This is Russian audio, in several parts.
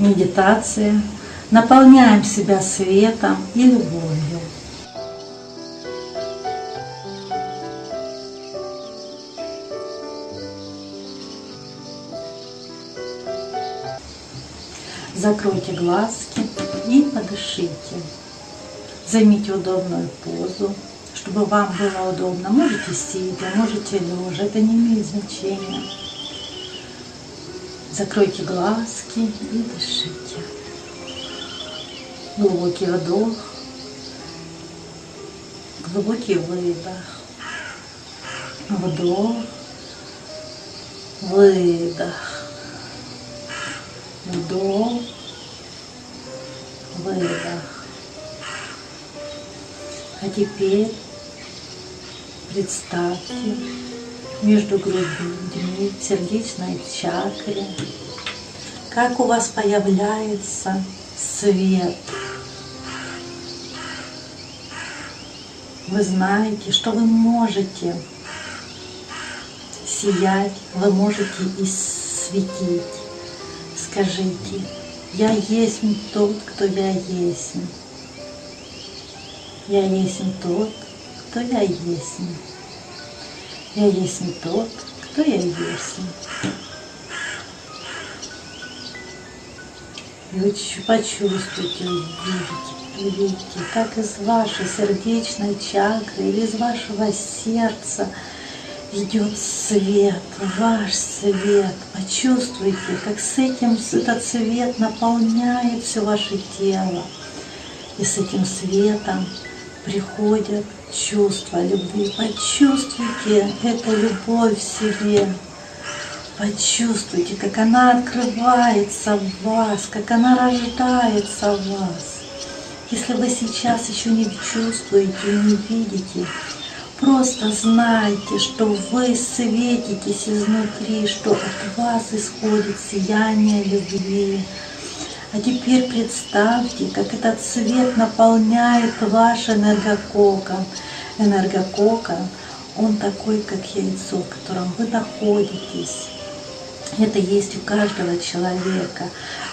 медитация. Наполняем себя светом и любовью. Закройте глазки и подышите. Займите удобную позу, чтобы вам было удобно. Можете сидя, можете лежа, это не имеет значения. Закройте глазки и дышите. Глубокий вдох, глубокий выдох, вдох, выдох, вдох, выдох. А теперь представьте между грудьми, сердечной чакре, как у вас появляется свет. Вы знаете, что вы можете сиять, вы можете и светить. Скажите, я есть тот, кто я есть. Я есть тот, кто я есть. Я есть не тот, кто я есть. И вы почувствуйте, увидите, увидите, как из вашей сердечной чакры или из вашего сердца идет свет, ваш свет. Почувствуйте, как с этим этот свет наполняет все ваше тело. И с этим светом приходят чувство любви. Почувствуйте эту любовь в себе. Почувствуйте, как она открывается в вас, как она рождается в вас. Если вы сейчас еще не чувствуете и не видите, просто знайте, что вы светитесь изнутри, что от вас исходит сияние любви, а теперь представьте, как этот свет наполняет ваш энергококон. Энергококон, он такой, как яйцо, в котором вы находитесь. Это есть у каждого человека.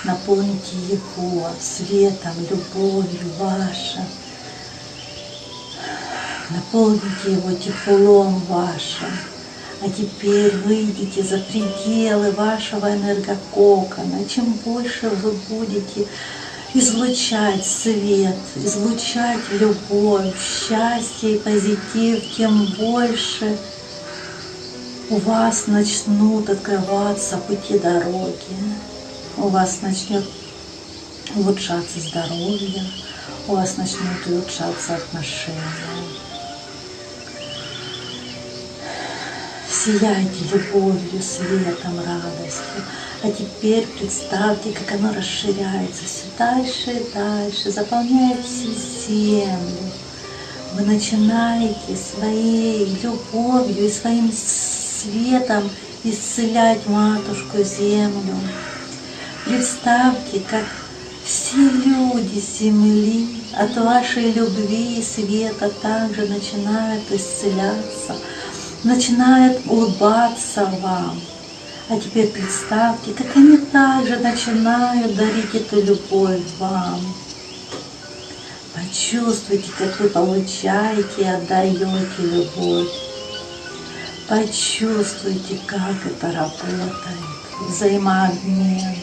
Наполните его светом, любовью вашим. Наполните его теплом вашим. А теперь выйдите за пределы вашего энергококона. Чем больше вы будете излучать свет, излучать любовь, счастье и позитив, тем больше у вас начнут открываться пути дороги, у вас начнет улучшаться здоровье, у вас начнут улучшаться отношения. Сияйте любовью, светом, радостью. А теперь представьте, как оно расширяется все дальше и дальше, заполняет всю землю. Вы начинаете своей любовью и своим светом исцелять матушку землю. Представьте, как все люди земли от вашей любви и света также начинают исцеляться – начинает улыбаться вам. А теперь представьте, как они также начинают дарить эту любовь вам. Почувствуйте, как вы получаете и отдаете любовь. Почувствуйте, как это работает. Взаимообмен.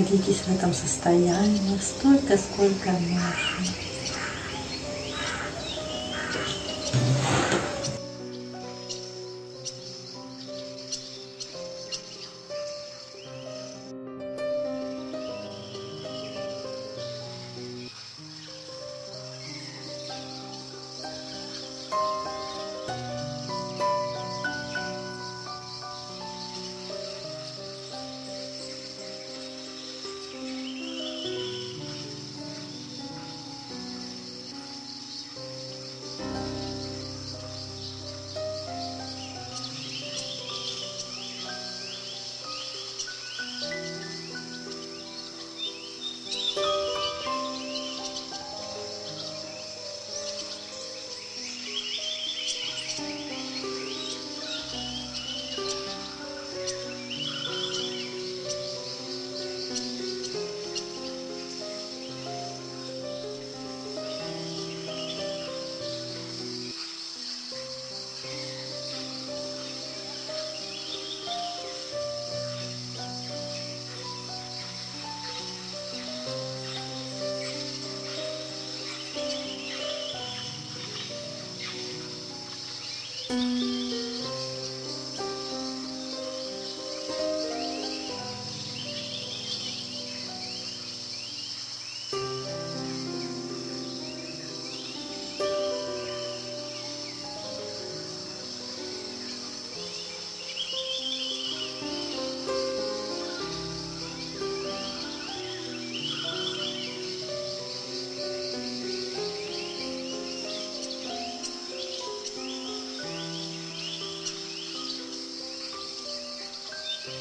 Находитесь в этом состоянии столько, сколько можно. thank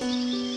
mm -hmm. you